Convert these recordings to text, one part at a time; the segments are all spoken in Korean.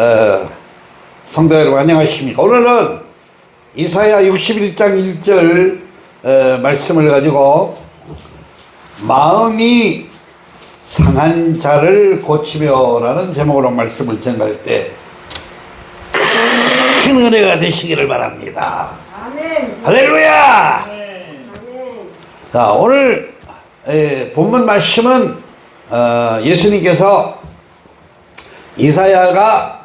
어, 성도 여러분 안녕하십니까 오늘은 이사야 61장 1절 어, 말씀을 가지고 마음이 상한 자를 고치며 라는 제목으로 말씀을 전할 때 큰 은혜가 되시기를 바랍니다 아멘. 할렐루야 아멘. 자 오늘 에, 본문 말씀은 어, 예수님께서 이사야가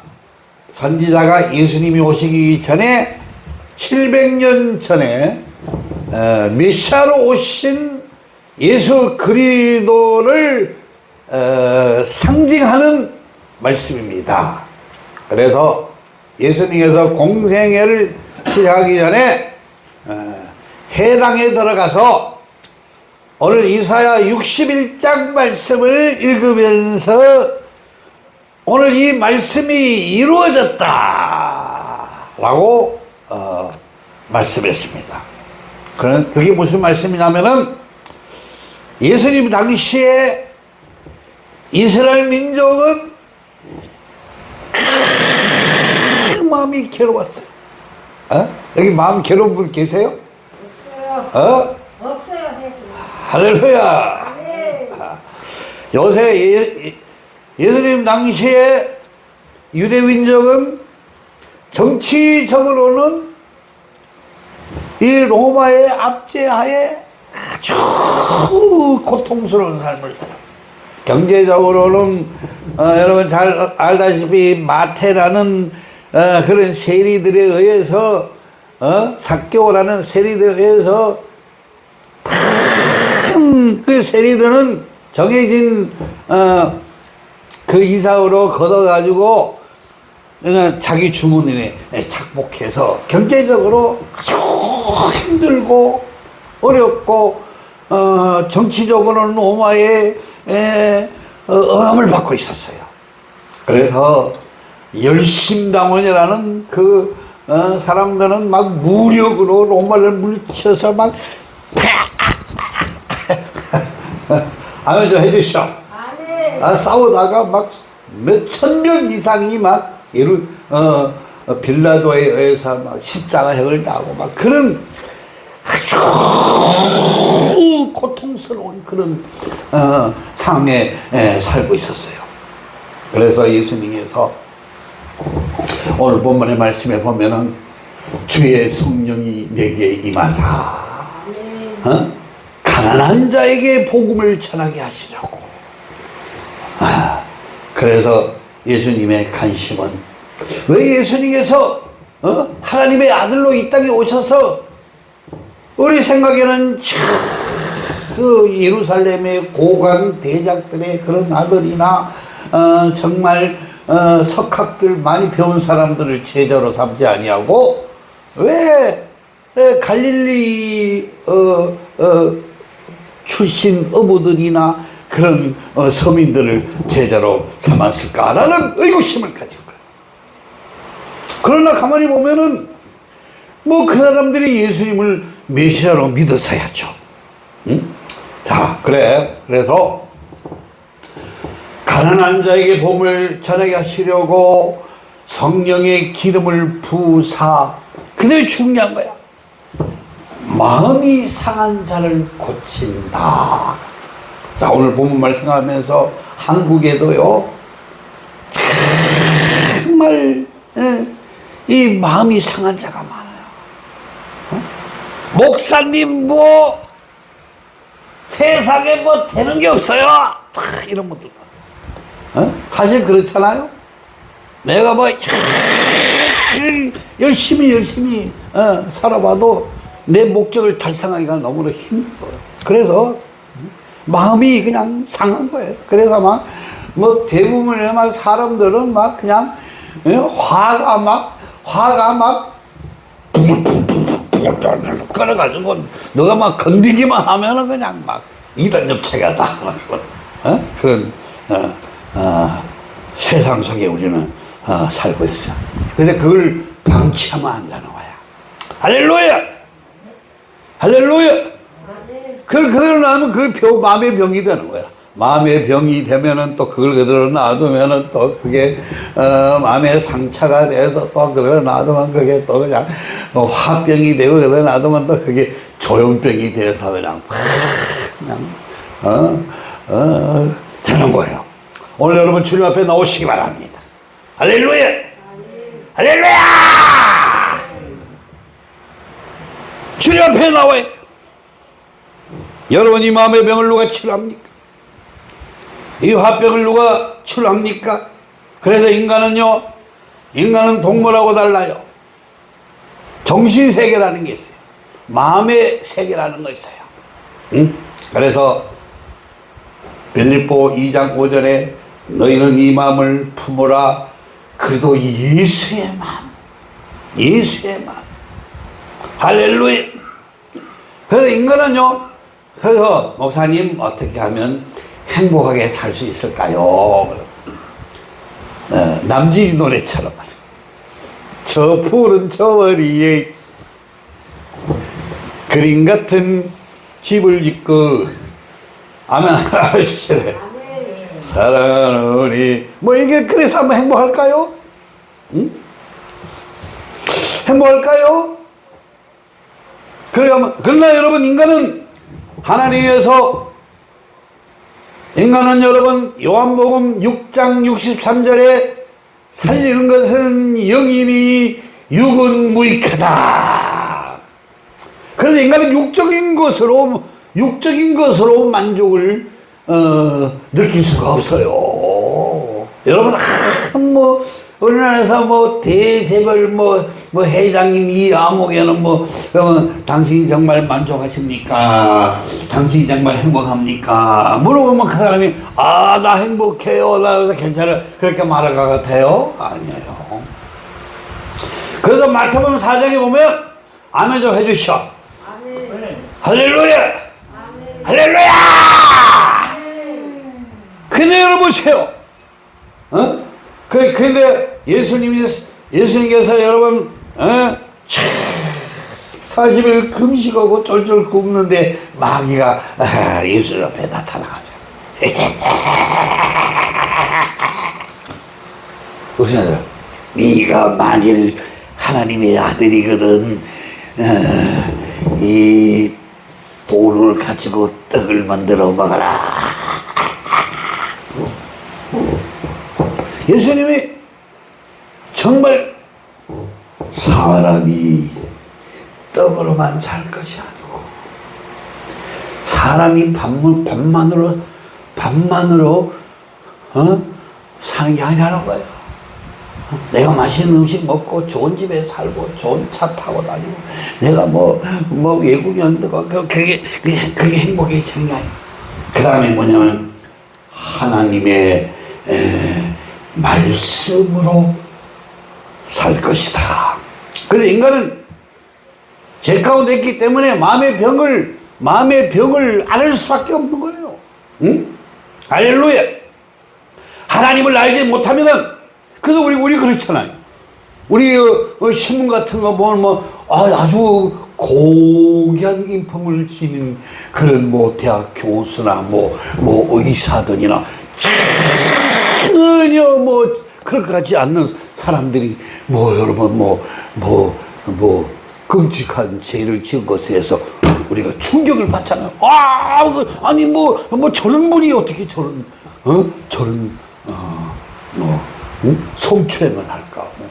선지자가 예수님이 오시기 전에 700년 전에 어, 메시아로 오신 예수 그리스도를 어, 상징하는 말씀입니다. 그래서 예수님께서 공생애를 시작하기 전에 어, 해당에 들어가서 오늘 이사야 61장 말씀을 읽으면서 오늘 이 말씀이 이루어졌다 라고 어, 말씀했습니다 그런 그게 무슨 말씀이냐면은 예수님 당시에 이스라엘 민족은 큰 마음이 괴로웠어요 어? 여기 마음 괴로운 분 계세요? 없어요. 어? 없어요. 할렐루야 네. 요새 예, 예수님 당시에 유대 민족은 정치적으로는 이 로마의 압제하에 아주 고통스러운 삶을 살았어요. 경제적으로는 어, 여러분 잘 알다시피 마태라는 어, 그런 세리들에 의해서 어? 사교라는 세리들에 의해서 그 세리들은 정해진 어, 그 이사로 걷어가지고 자기 주문에 착복해서 경제적으로 아주 힘들고 어렵고 어, 정치적으로는 로마의 에, 어, 억압을 받고 있었어요. 그래서 열심당원이라는 그 어, 사람들은 막 무력으로 로마를 물쳐서 막 아멘 좀 해주시오. 아, 싸우다가 막 몇 천 명 이상이 막 예루 어, 어, 빌라도에 의해서 막 십자가형을 따고 막 그런 아주 고통스러운 그런 어, 상황에 에, 살고 있었어요. 그래서 예수님께서 오늘 본문의 말씀에 보면은 주의 성령이 내게 임하사 어? 가난한 자에게 복음을 전하게 하시려고 아, 그래서 예수님의 관심은 왜 예수님께서 어? 하나님의 아들로 이 땅에 오셔서 우리 생각에는 참그 예루살렘의 고관 대작들의 그런 아들이나 어, 정말 어, 석학들 많이 배운 사람들을 제자로 삼지 아니하고 왜, 왜 갈릴리 어, 어, 출신 어부들이나 그런 어, 서민들을 제자로 삼았을까라는 의구심을 거예요. 그러나 가만히 보면은 뭐 그 사람들이 예수님을 메시아로 믿었어야죠. 응? 자, 그래. 그래서 가난한 자에게 복을 전하게 하시려고 성령의 기름을 부사 그게 중요한 거야. 마음이 상한 자를 고친다. 자, 오늘 본문 말씀하면서 한국에도요, 정말, 예, 이 마음이 상한 자가 많아요. 어? 목사님, 뭐, 세상에 뭐 되는 게 없어요. 다 이런 분들. 어? 사실 그렇잖아요. 내가 뭐, 열심히, 열심히, 어, 살아봐도 내 목적을 달성하기가 너무나 힘들어요. 그래서 마음이 그냥 상한 거예요. 그래서 막, 뭐 대부분의 막 사람들은 막 그냥 예? 화가 막, 화가 막, 끌어가지고 너가 막 건드기만 하면은 그냥 막 이단 엽체가 다 어? 그런 어, 어, 세상 속에 우리는 어, 살고 있어요. 근데 그걸 방치하면 안 되는 거야. 할렐루야! 할렐루야! 그걸 그러고 나면 그 병, 마음의 병이 되는 거야. 마음의 병이 되면은 또 그걸 그대로 놔두면은 또 그게 어, 마음의 상처가 돼서 또 그대로 놔두면 그게 또 그냥 어, 화병이 되고 그대로 놔두면 또 그게 조현병이 돼서 그냥 확 그냥 어, 어, 되는 거예요. 오늘 여러분 주님 앞에 나오시기 바랍니다. 할렐루야! 할렐루야! 주님 앞에 나와야 돼요. 여러분 이 마음의 병을 누가 치료합니까? 이 화병을 누가 치료합니까? 그래서 인간은요, 인간은 동물하고 달라요. 정신 세계라는 게 있어요. 마음의 세계라는 거 있어요. 응? 그래서 빌립보 2장 5절에 너희는 이 마음을 품으라. 그래도 예수의 마음, 예수의 마음. 할렐루야. 그래서 인간은요, 그래서 목사님 어떻게 하면 행복하게 살 수 있을까요? 어, 남진이 노래처럼 저 푸른 저 머리에 그림 같은 집을 짓고 아멘 하시래 우리 뭐 이게 그래서 한번 행복할까요? 응? 행복할까요? 그러면 그러나 여러분 인간은 하나님에서 인간은 여러분 요한복음 6장 63절에 살리는 것은 영이니 육은 무익하다. 그래서 인간은 육적인 것으로 육적인 것으로 만족을 어, 느낄 수가 없어요. 여러분 한뭐 우리나라에서 뭐 대재벌 뭐, 뭐 회장님 이 암흑에는 뭐 그러면 당신이 정말 만족하십니까? 당신이 정말 행복합니까? 물어보면 그 사람이 아 나 행복해요. 나 그래서 괜찮아 그렇게 말할 것 같아요? 아니에요. 그래서 마태복음 4장에 보면 아멘 좀 해주셔. 아멘. 할렐루야! 아멘. 할렐루야! 근데 여러분 보세요. 어? 그, 근데 예수님이, 예수님께서 여러분, 어? 40일 금식하고 쫄쫄 굶는데 마귀가 아, 예수 앞에 나타나가죠. 무슨 네가 만일 하나님의 아들이거든 어, 이 돌을 가지고 떡을 만들어 먹어라 예수님이 정말 사람이 떡으로만 살 것이 아니고 사람이 밥만, 밥만으로 밥만으로 어? 사는 게 아니라는 거예요. 어? 내가 맛있는 음식 먹고 좋은 집에 살고 좋은 차 타고 다니고 내가 뭐뭐 외국 연도가 그게 그게, 그게 행복의 아니에요. 그 다음에 뭐냐면 하나님의 에, 말씀으로 살 것이다. 그래서 인간은 죄 가운데 있기 때문에 마음의 병을 마음의 병을 앓을 수밖에 없는 거예요. 응? 할렐루야. 하나님을 알지 못하면은 그래서 우리 우리 그렇잖아요. 우리 어, 어, 신문 같은 거 보면 뭐 아, 아주 고귀한 인품을 지닌 그런 뭐 대학 교수나 뭐뭐 의사들이나 전혀 뭐 그럴 것 같지 않는 사람들이 뭐 여러분 뭐 뭐 뭐 끔찍한 죄를 지은 것에 대해서 우리가 충격을 받잖아요. 아, 그, 아니 뭐 뭐 저런 분이 어떻게 저런 어 저런 어뭐 응? 성추행을 할까? 뭐.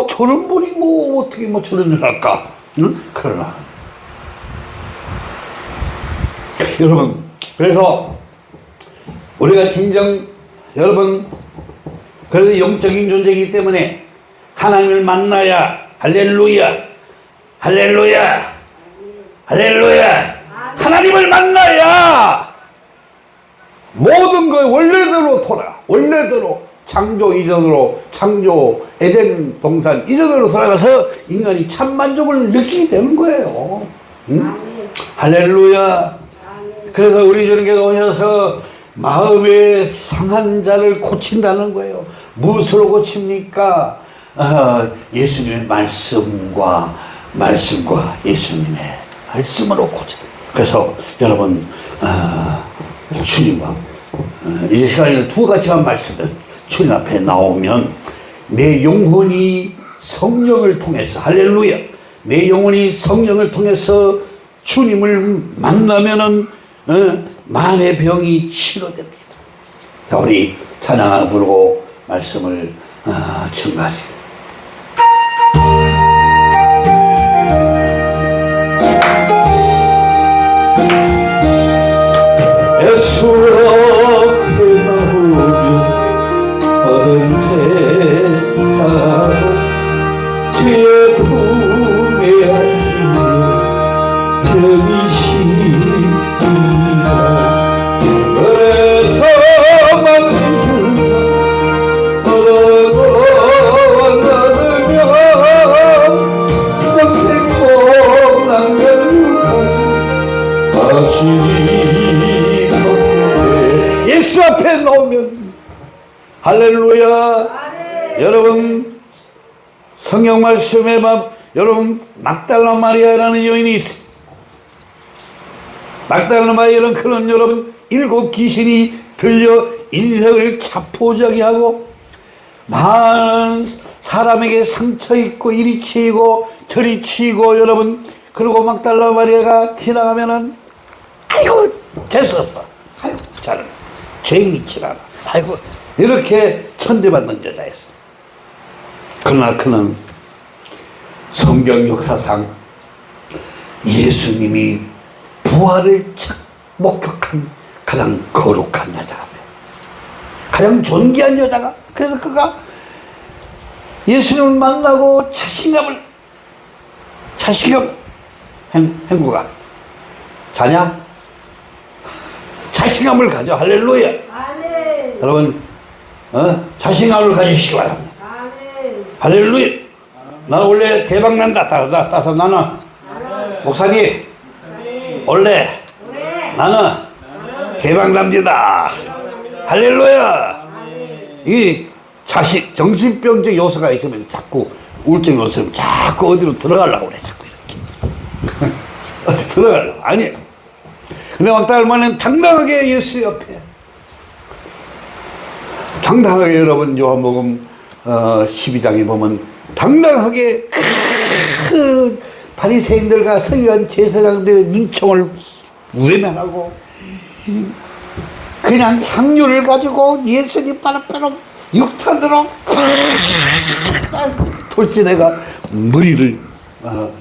어 저런 분이 뭐 어떻게 뭐 저런 일 할까? 응? 그러나 여러분 그래서 우리가 진정 여러분 그래서 영적인 존재이기 때문에 하나님을 만나야 할렐루야 할렐루야 할렐루야 하나님을 만나야 모든 걸 원래대로 돌아 원래대로 창조 이전으로 창조 에덴 동산 이전으로 돌아가서 인간이 참 만족을 느끼게 되는 거예요 응? 할렐루야. 그래서 우리 주님께서 오셔서 마음의 상한 자를 고친다는 거예요. 무엇으로 고칩니까? 어, 예수님의 말씀과 말씀과 예수님의 말씀으로 고친다. 그래서 여러분 어, 주님과 어, 이 시간에는 두 가지만 말씀을 주님 앞에 나오면 내 영혼이 성령을 통해서 할렐루야 내 영혼이 성령을 통해서 주님을 만나면은 어, 마음의 병이 치료됩니다. 자 우리 찬양 부르고 말씀을 어, 증가하시고 막 여러분 막달라 마리아라는 여인이 있어요 막달라 마리아는 그런 여러분 일곱 귀신이 들려 인생을 자포자기 하고 많은 사람에게 상처 있고 이리 치이고 저리 치이고 여러분 그리고 막달라 마리아가 지나가면은 아이고 재수없어. 아이고 잘 죄인이 지나가 아이고 이렇게 천대받는 여자였어. 그러나 그는 성경 역사상 예수님이 부활을 첫 목격한 가장 거룩한 여자가 돼. 가장 존귀한 여자가 그래서 그가 예수님을 만나고 자신감을 자신감 행, 행구가 자냐? 자신감을 가져 할렐루야 아멘. 여러분 어? 자신감을 가지시기 바랍니다 아멘. 할렐루야 나 원래 대박난다 따- 따- 따서 나는 목사님 원래 나는 대박납니다. 할렐루야. 이 자식 정신병적 요소가 있으면 자꾸 우울증 요소면 자꾸 어디로 들어가려고 그래 자꾸 이렇게. 어디 들어가려고. 아니 근데 왕따 할머니는 당당하게 예수 옆에. 당당하게 여러분 요한복음 어, 12장에 보면 당당하게 그 바리새인들과 서기관 제사장들의 눈총을 외면하고 그냥 향유를 가지고 예수님 바로바로 육탄으로 돌진해가 머리를 어,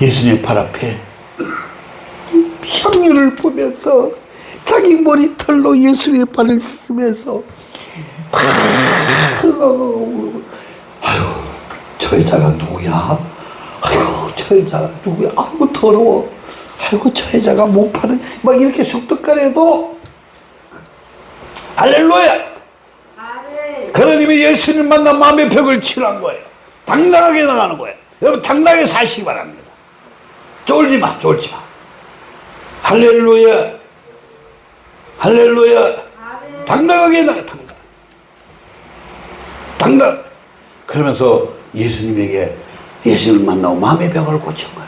예수님 발 앞에 향유를 보면서 자기 머리털로 예수님의 발을 쓰면서 저 여자가 누구야? 아유 저 여자가 누구야? 아이고 더러워. 아이고 저 여자가 못 파는 막 이렇게 쑥덕거려도. 할렐루야. 그러님이 예수님 만나 마음의 벽을 치료한 거예요. 당당하게 나가는 거예요. 여러분 당당하게 사시기 바랍니다. 쫄지 마 쫄지 마. 할렐루야! 할렐루야. 당당하게 나가 당당. 당당. 그러면서 예수님에게 예수님을 만나고 마음의 병을 고친 거야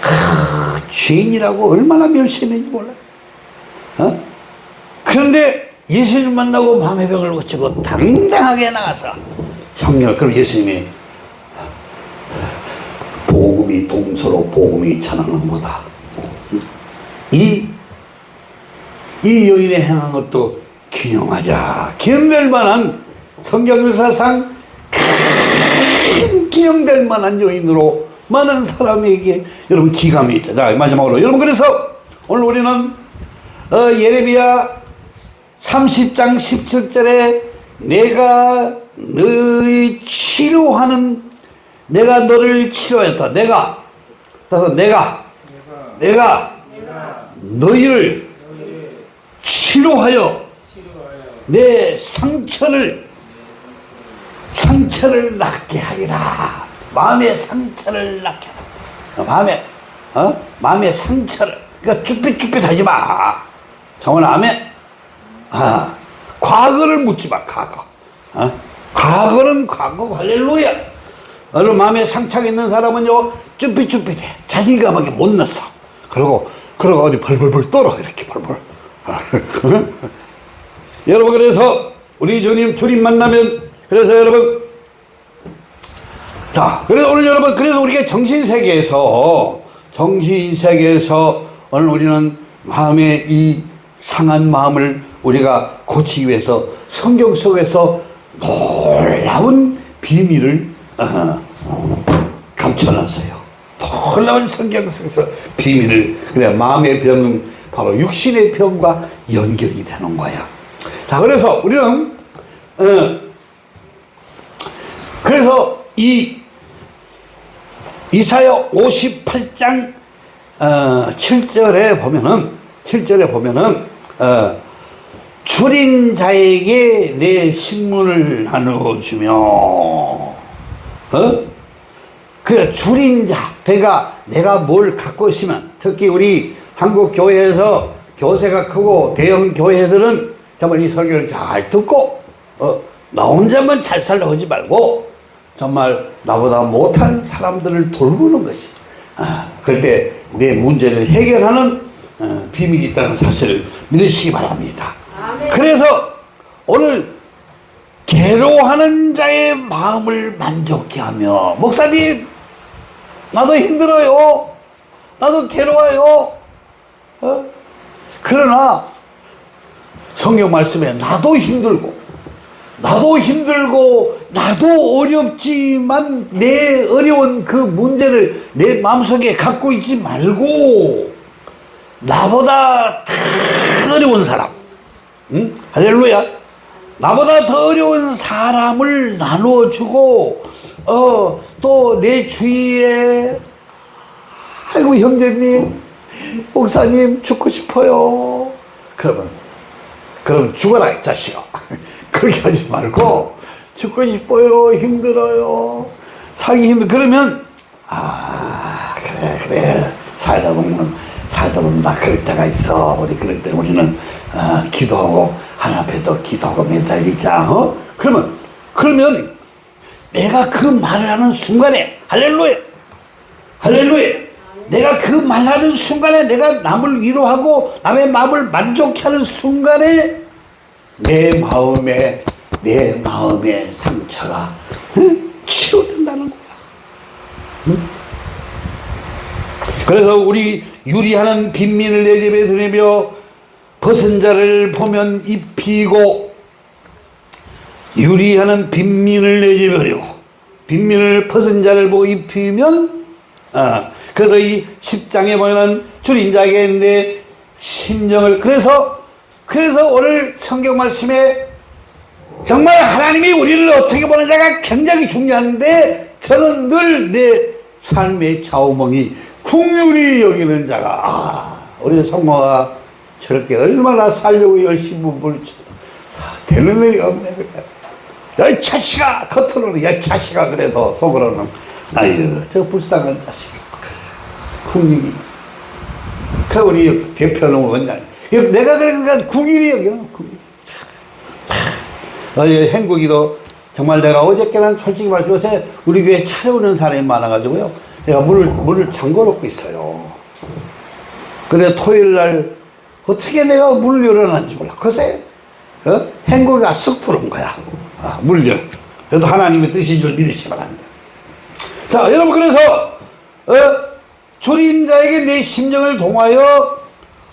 그 죄인이라고 얼마나 멸시했는지 몰라 어? 그런데 예수님을 만나고 마음의 병을 고치고 당당하게 나가서 성령 그럼 예수님이 복음이 동서로 복음이 전하는 보다 이, 이 여인의 행한 것도 기념하자. 기념될 만한 성경 역사상 큰 기념될 만한 여인으로 많은 사람에게 여러분 기감이 있다. 자, 마지막으로. 여러분, 그래서 오늘 우리는 어, 예레미야 30장 17절에 내가 너희 치료하는 내가 너를 치료했다. 내가 따라서 내가 내가 너희를 치료하여 내 상처를 상처를 낫게 하리라. 마음의 상처를 낫게 하라. 마음에 어? 마음의 상처를 그러니까 쭈삣쭈삣하지 마. 정원 아멘. 아, 과거를 묻지 마. 과거. 어? 과거는 과거 할렐루야. 여러분 마음에 상처가 있는 사람은요 쭈삣쭈삣해. 자신감하게 못 넣었어. 그리고 그러고 어디 벌벌벌 떨어 이렇게 벌벌 여러분 그래서 우리 주님 주님 만나면 그래서 여러분 자 그래서 오늘 여러분 그래서 우리가 정신세계에서 정신세계에서 오늘 우리는 마음의 이 상한 마음을 우리가 고치기 위해서 성경 속에서 놀라운 비밀을 어, 감춰놨어요. 놀라운 성경 속에서 비밀을 그래 마음의 병은 바로 육신의 병과 연결이 되는 거야. 자 그래서 우리는 어, 그래서 이 이사야 58장 어, 7절에 보면은 7절에 보면은 어, 줄인 자에게 내 신문을 나누어주며 어? 그 줄인 자 그러니까 내가 뭘 갖고 있으면 특히 우리 한국 교회에서 교세가 크고 대형 교회들은 정말 이 설교를 잘 듣고 어, 나 혼자만 잘 살려 하지 말고 정말 나보다 못한 사람들을 돌보는 것이 아, 그때 내 문제를 해결하는 어, 비밀이 있다는 사실을 믿으시기 바랍니다. 아멘. 그래서 오늘 괴로워하는 자의 마음을 만족케 하며 목사님 나도 힘들어요 나도 괴로워요 어? 그러나 성경 말씀에 나도 힘들고 나도 힘들고 나도 어렵지만 내 어려운 그 문제를 내 마음속에 갖고 있지 말고 나보다 더 어려운 사람 응? 할렐루야. 나보다 더 어려운 사람을 나누어 주고, 어, 또 내 주위에, 아이고, 형제님, 목사님, 죽고 싶어요. 그러면, 그럼 죽어라, 이 자식아. 그렇게 하지 말고, 죽고 싶어요, 힘들어요, 살기 힘들, 그러면, 아, 그래, 그래. 살다 보면, 살다 보면 나 그럴 때가 있어. 우리 그럴 때 우리는, 어, 기도하고, 하나 앞에 또 기도하고 매달리자. 어? 그러면, 그러면 내가 그 말을 하는 순간에, 할렐루야! 할렐루야! 내가 그 말하는 순간에 내가 남을 위로하고 남의 마음을 만족해 하는 순간에 내 마음에, 내 마음의 상처가 응? 치료된다는 거야. 그래서 우리 유리하는 빈민을 내 집에 들이며 벗은 자를 보면 입히고 유리하는 빈민을 내 집에 들이고 빈민을 벗은 자를 보고 입히면 아, 그래서 이 10장에 보면은 줄인 자에게 내 심정을 그래서 그래서 오늘 성경 말씀에 정말 하나님이 우리를 어떻게 보느냐가 굉장히 중요한데 저는 늘 내 삶의 좌우멍이 궁유리 여기는 자가 아 우리 성모가 저렇게 얼마나 살려고 열심히 물쳐 되는 일이 없네. 야이 자식아 겉으로는 야이 자식아 그래도 속으로는 아유 저 불쌍한 자식 궁유리 그 우리 대표는 원장 내가 그러니까 궁유리 여기는 궁유리 어제 행국이도 정말 내가 어저께는 솔직히 말씀해서 우리 교회 찾아오는 사람이 많아가지고요. 내가 문을, 문을 잠궈 놓고 있어요. 근데 토요일 날 어떻게 내가 문을 열어놨는지 몰라. 글쎄, 어? 행국이가 쑥 들어온 거야. 아, 문을 열. 그래도 하나님의 뜻인 줄 믿으시기 바랍니다. 자, 여러분, 그래서, 어? 줄인 자에게 내 심정을 동하여,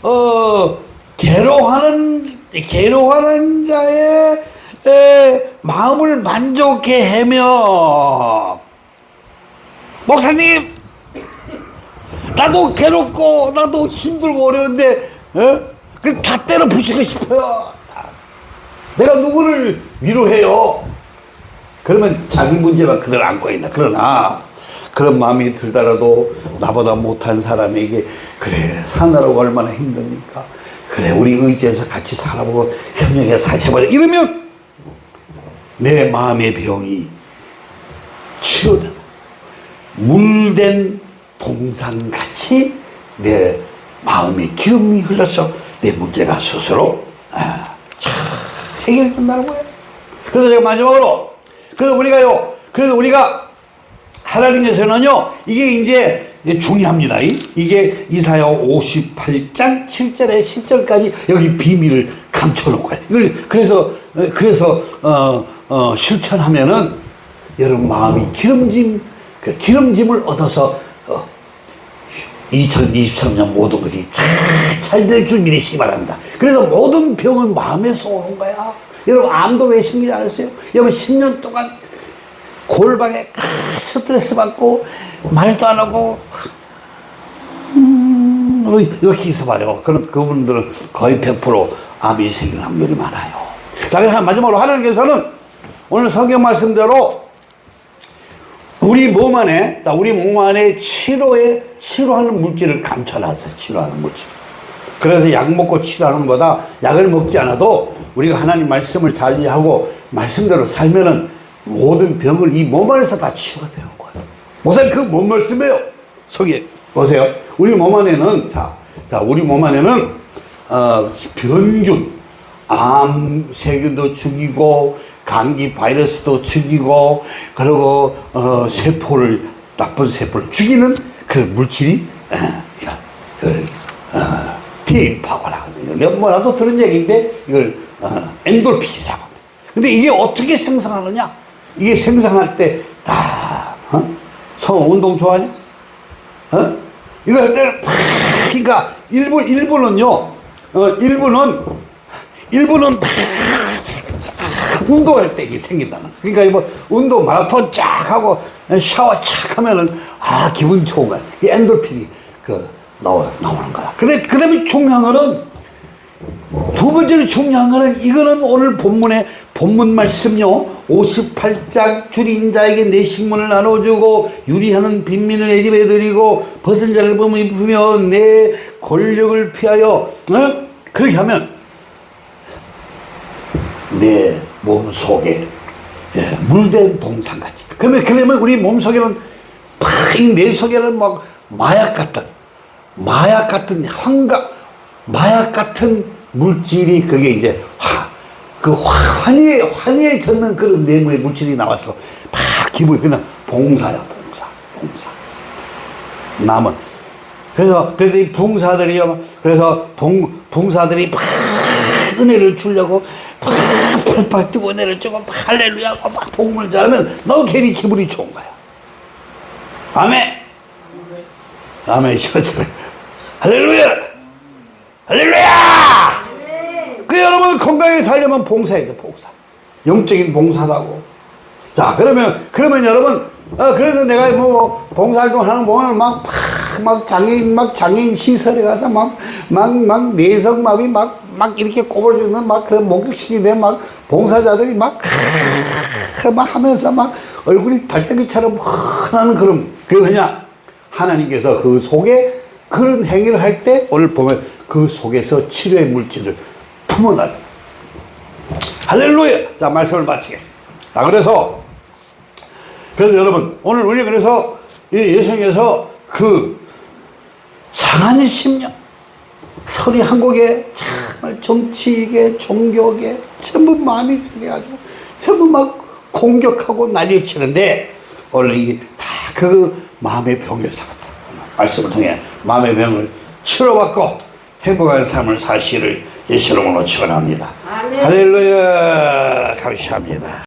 어, 괴로워하는, 괴로워하는 자의 에, 마음을 만족해 하며. 목사님 나도 괴롭고 나도 힘들고 어려운데 어? 그다 때려 부시고 싶어요. 내가 누구를 위로해요? 그러면 자기 문제만 그대로 안고 있나? 그러나 그런 마음이 들더라도 나보다 못한 사람에게 그래 사느라고 얼마나 힘드니까 그래 우리 의지해서 같이 살아보고 협력해 살아보자 이러면 내 마음의 병이 치료되고 물된 동산같이 내 마음의 기름이 흘러서 내 문제가 스스로 아, 참 해결된다는 거예요. 그래서 제가 마지막으로 그래서 우리가요 그래서 우리가 하나님께서는요 이게 이제 이게 중요합니다. 이- 이게 이사야 58장 7절에 10절까지 여기 비밀을 거예요. 이걸 그래서 어, 그래서 어, 어, 실천하면은 여러분 마음이 기름짐 그 기름짐을 얻어서 어, 2023년 모든 것이 잘될 줄 믿으시기 바랍니다. 그래서 모든 병은 마음에서 오는 거야. 여러분 암도 왜 생기지 않았어요? 여러분 10년 동안 골방에 스트레스 받고 말도 안 하고 음, 이렇게 있어봐요. 그럼 그분들은 거의 100% 암이 생길 확률이 많아요. 자, 그래서 마지막으로 하나님께서는 오늘 성경 말씀대로 우리 몸 안에, 자, 우리 몸 안에 치료에, 치료하는 물질을 감춰놨어요. 치료하는 물질. 그래서 약 먹고 치료하는 것보다 약을 먹지 않아도 우리가 하나님 말씀을 잘 이해하고 말씀대로 살면은 모든 병을 이 몸 안에서 다 치유가 되는 거예요. 목사님, 그 뭔 말씀이에요? 속에. 보세요. 우리 몸 안에는, 자, 자, 우리 몸 안에는, 어, 변균, 암 세균도 죽이고, 감기 바이러스도 죽이고, 그리고, 어, 세포를, 나쁜 세포를 죽이는 그 물질이, 어, 야, 그, 어, DNP라고 하거든요. 내가 뭐 나도 들은 얘기인데, 이걸, 어, 엔돌핀이라고 합니다. 근데 이게 어떻게 생성하느냐? 이게 생성할 때, 다, 어? 성 운동 좋아하냐? 어? 이거 할 때는 팍, 그러니까 일부, 일부는요, 어, 일부는, 일부는 팍, 운동할 때 이게 생긴다는. 그러니까 이거 운동 마라톤 쫙 하고 샤워 쫙 하면은, 아, 기분 좋은 거야. 이 엔돌핀이 그, 나와, 나오는 거야. 근데, 그 다음에 중요한 거는, 두 번째로 중요한 거는 이거는 오늘 본문의 본문 말씀요 58장 줄인 자에게 내 식문을 나눠주고 유리하는 빈민을 내 집에 드리고 벗은 자를 범 입으며 내 권력을 피하여 어? 그렇게 하면 내 몸 속에 예, 물된 동상같이 그러면 그러면 우리 몸 속에는 팍내 속에는 막 마약 같은 마약 같은 환각 마약 같은 물질이 그게 이제 화, 그 화, 환희에, 환희에 젖는 그런 내부의 물질이 나와서 막 기분이 그냥 봉사야, 봉사, 봉사. 남은. 그래서, 그래서 이 봉사들이요, 그래서 봉, 봉사들이 막 은혜를 주려고 막 팔팔 뛰고 은혜를 주고 막 할렐루야 하고 막 복문을 잘하면 너 괜히 기분이 좋은 거야. 아멘. 아멘. 할렐루야. 할렐루야! 그 여러분 건강하게 살려면 봉사해야 돼, 봉사. 영적인 봉사라고. 자, 그러면, 그러면 여러분, 어, 그래서 내가 뭐, 봉사활동 하는 거 보면 막, 팍, 막 장애인, 막 장애인 시설에 가서 막, 막, 막 내성마비 막, 막 이렇게 꼬부러지는 막 그런 목욕시키는 막 봉사자들이 막, 막 하면서 막 얼굴이 달덩이처럼 환하는 그런, 그게 뭐냐? 하나님께서 그 속에 그런 행위를 할 때 오늘 보면 그 속에서 치료의 물질을 품어나요. 할렐루야! 자, 말씀을 마치겠습니다. 자, 그래서, 그래서 여러분, 오늘 우리 그래서 이 예수님께서 그 상한 심령, 서리 한국에 정말 정치계, 종교계 전부 마음이 생겨가지고 전부 막 공격하고 난리 치는데 원래 이게 다 그 마음의 병에서부터 말씀을 통해 마음의 병을 치료받고 행복한 삶을 사시를 예수 이름으로 축원합니다. 할렐루야 감사합니다.